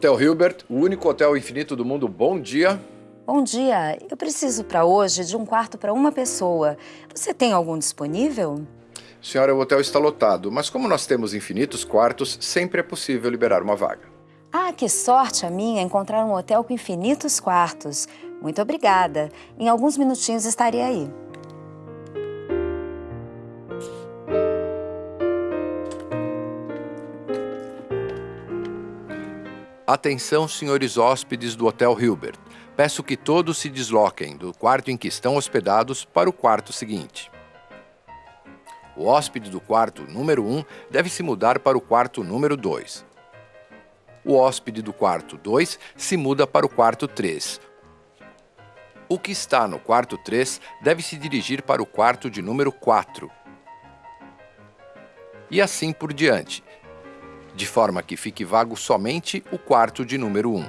Hotel Hilbert, o único hotel infinito do mundo. Bom dia. Bom dia. Eu preciso para hoje de um quarto para uma pessoa. Você tem algum disponível? Senhora, o hotel está lotado, mas como nós temos infinitos quartos, sempre é possível liberar uma vaga. Ah, que sorte a minha encontrar um hotel com infinitos quartos. Muito obrigada. Em alguns minutinhos estarei aí. Atenção, senhores hóspedes do Hotel Hilbert. Peço que todos se desloquem do quarto em que estão hospedados para o quarto seguinte. O hóspede do quarto número 1 deve se mudar para o quarto número 2. O hóspede do quarto 2 se muda para o quarto 3. O que está no quarto 3 deve se dirigir para o quarto de número 4. E assim por diante, de forma que fique vago somente o quarto de número 1.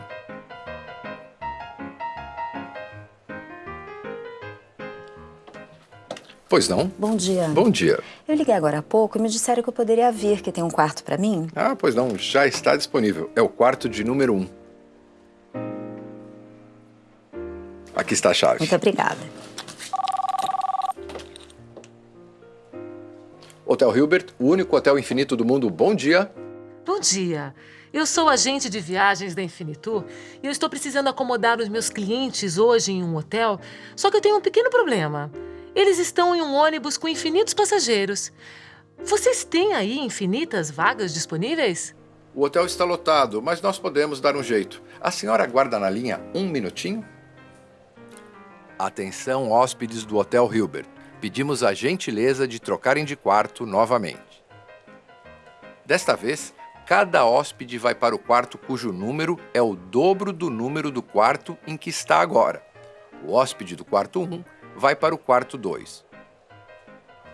Pois não? Bom dia. Bom dia. Eu liguei agora há pouco e me disseram que eu poderia vir, que tem um quarto para mim. Ah, pois não, já está disponível. É o quarto de número 1. Aqui está a chave. Muito obrigada. Hotel Hilbert, o único hotel infinito do mundo. Bom dia. Bom dia. Eu sou agente de viagens da Infinitur e eu estou precisando acomodar os meus clientes hoje em um hotel, só que eu tenho um pequeno problema. Eles estão em um ônibus com infinitos passageiros. Vocês têm aí infinitas vagas disponíveis? O hotel está lotado, mas nós podemos dar um jeito. A senhora aguarda na linha um minutinho? Atenção, hóspedes do Hotel Hilbert. Pedimos a gentileza de trocarem de quarto novamente. Desta vez, cada hóspede vai para o quarto cujo número é o dobro do número do quarto em que está agora. O hóspede do quarto 1 vai para o quarto 2.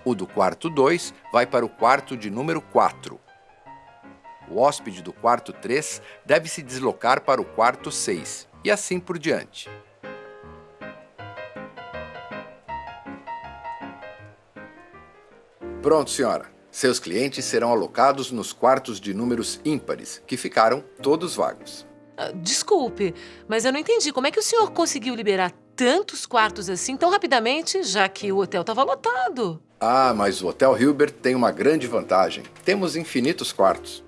O do quarto 2 vai para o quarto de número 4. O hóspede do quarto 3 deve se deslocar para o quarto 6 e assim por diante. Pronto, senhora. Seus clientes serão alocados nos quartos de números ímpares, que ficaram todos vagos. Ah, desculpe, mas eu não entendi. Como é que o senhor conseguiu liberar tantos quartos assim tão rapidamente, já que o hotel estava lotado? Ah, mas o Hotel Hilbert tem uma grande vantagem. Temos infinitos quartos.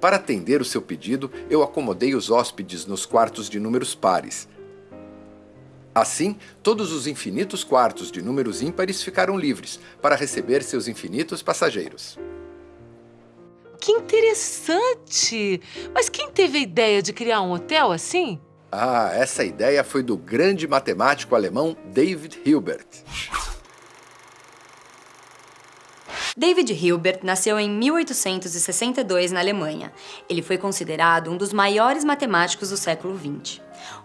Para atender o seu pedido, eu acomodei os hóspedes nos quartos de números pares, Assim, todos os infinitos quartos de números ímpares ficaram livres para receber seus infinitos passageiros. Que interessante! Mas quem teve a ideia de criar um hotel assim? Ah, essa ideia foi do grande matemático alemão David Hilbert. David Hilbert nasceu em 1862 na Alemanha. Ele foi considerado um dos maiores matemáticos do século XX.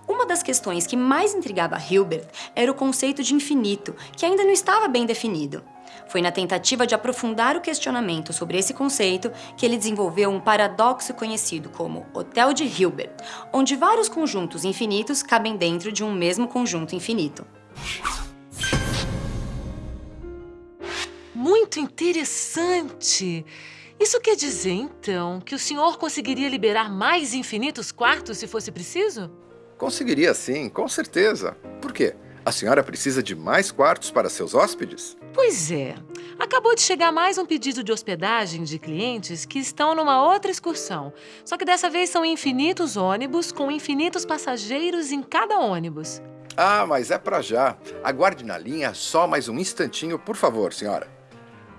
Uma das questões que mais intrigava Hilbert era o conceito de infinito, que ainda não estava bem definido. Foi na tentativa de aprofundar o questionamento sobre esse conceito que ele desenvolveu um paradoxo conhecido como Hotel de Hilbert, onde vários conjuntos infinitos cabem dentro de um mesmo conjunto infinito. Muito interessante! Isso quer dizer, então, que o senhor conseguiria liberar mais infinitos quartos se fosse preciso? Conseguiria sim, com certeza. Por quê? A senhora precisa de mais quartos para seus hóspedes? Pois é. Acabou de chegar mais um pedido de hospedagem de clientes que estão numa outra excursão. Só que dessa vez são infinitos ônibus com infinitos passageiros em cada ônibus. Ah, mas é para já. Aguarde na linha só mais um instantinho, por favor, senhora.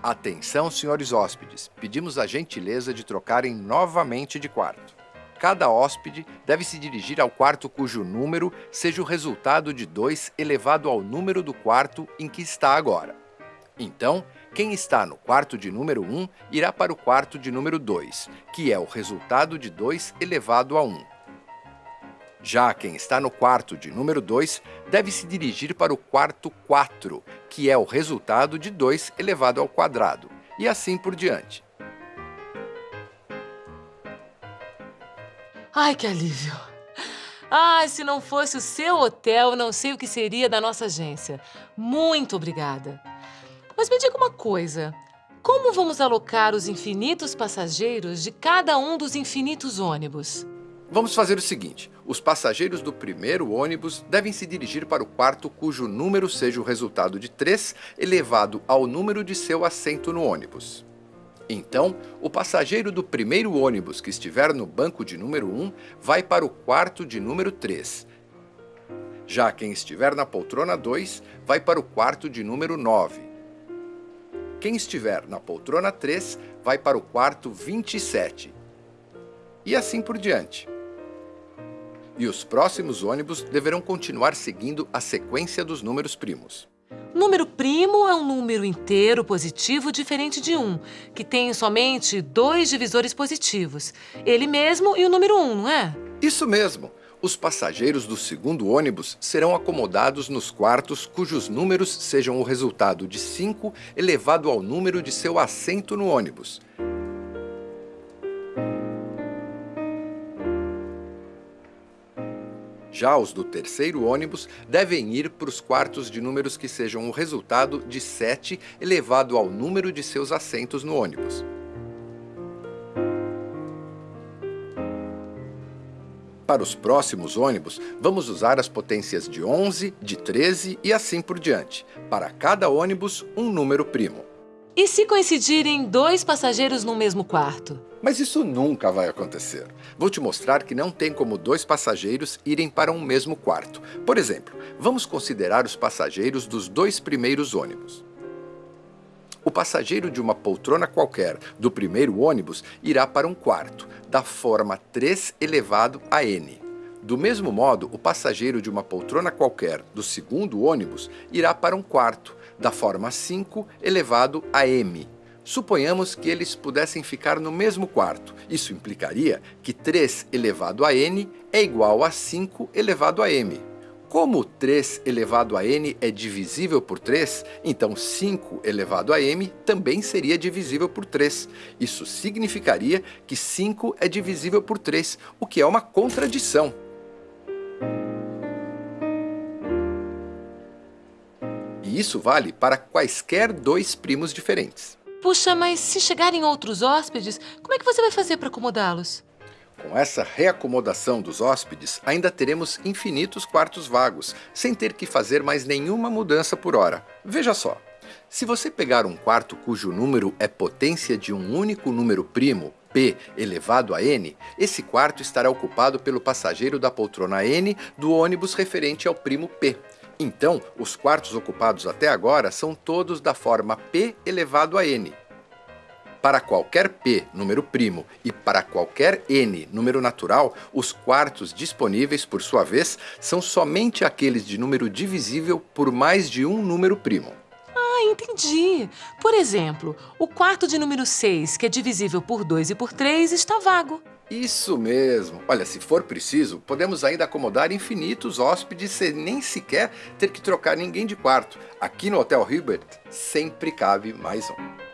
Atenção, senhores hóspedes. Pedimos a gentileza de trocarem novamente de quarto. Cada hóspede deve se dirigir ao quarto cujo número seja o resultado de 2 elevado ao número do quarto em que está agora. Então, quem está no quarto de número 1 irá para o quarto de número 2, que é o resultado de 2 elevado a 1. Já quem está no quarto de número 2 deve se dirigir para o quarto 4, que é o resultado de 2 elevado ao quadrado, e assim por diante. Ai, que alívio! Ai, se não fosse o seu hotel, não sei o que seria da nossa agência. Muito obrigada. Mas me diga uma coisa. como vamos alocar os infinitos passageiros de cada um dos infinitos ônibus? Vamos fazer o seguinte: os passageiros do primeiro ônibus devem se dirigir para o quarto cujo número seja o resultado de 3 elevado ao número de seu assento no ônibus. Então, o passageiro do primeiro ônibus que estiver no banco de número 1 vai para o quarto de número 3. Já quem estiver na poltrona 2 vai para o quarto de número 9. Quem estiver na poltrona 3 vai para o quarto 27. E assim por diante e os próximos ônibus deverão continuar seguindo a sequência dos números primos. Primo é um número inteiro positivo diferente de 1, que tem somente dois divisores positivos, ele mesmo e o número 1, não é? Isso mesmo! Os passageiros do segundo ônibus serão acomodados nos quartos cujos números sejam o resultado de 5 elevado ao número de seu assento no ônibus. Já os do terceiro ônibus devem ir para os quartos de números que sejam o resultado de 7 elevado ao número de seus assentos no ônibus. Para os próximos ônibus, vamos usar as potências de 11, de 13 e assim por diante. Para cada ônibus, um número primo. E se coincidirem dois passageiros no mesmo quarto? Mas isso nunca vai acontecer. Vou te mostrar que não tem como dois passageiros irem para um mesmo quarto. Por exemplo, vamos considerar os passageiros dos dois primeiros ônibus. O passageiro de uma poltrona qualquer do primeiro ônibus irá para um quarto, da forma 3 elevado a n. Do mesmo modo, o passageiro de uma poltrona qualquer do segundo ônibus irá para um quarto, da forma 5 elevado a m. Suponhamos que eles pudessem ficar no mesmo quarto. Isso implicaria que 3 elevado a n é igual a 5 elevado a m. Como 3 elevado a n é divisível por 3, então 5 elevado a m também seria divisível por 3. Isso significaria que 5 é divisível por 3, o que é uma contradição. E isso vale para quaisquer dois primos diferentes. Puxa, mas se chegarem outros hóspedes, como é que você vai fazer para acomodá-los? Com essa reacomodação dos hóspedes, ainda teremos infinitos quartos vagos, sem ter que fazer mais nenhuma mudança por hora. Veja só, se você pegar um quarto cujo número é potência de um único número primo, p elevado a n, esse quarto estará ocupado pelo passageiro da poltrona n do ônibus referente ao primo p. Então, os quartos ocupados até agora são todos da forma p elevado a n. Para qualquer p, número primo, e para qualquer n, número natural, os quartos disponíveis, por sua vez, são somente aqueles de número divisível por mais de um número primo. Ah, entendi. Por exemplo, o quarto de número 6, que é divisível por 2 e por 3, está vago. Isso mesmo. Olha, se for preciso, podemos ainda acomodar infinitos hóspedes sem nem sequer ter que trocar ninguém de quarto. Aqui no Hotel Hilbert sempre cabe mais um.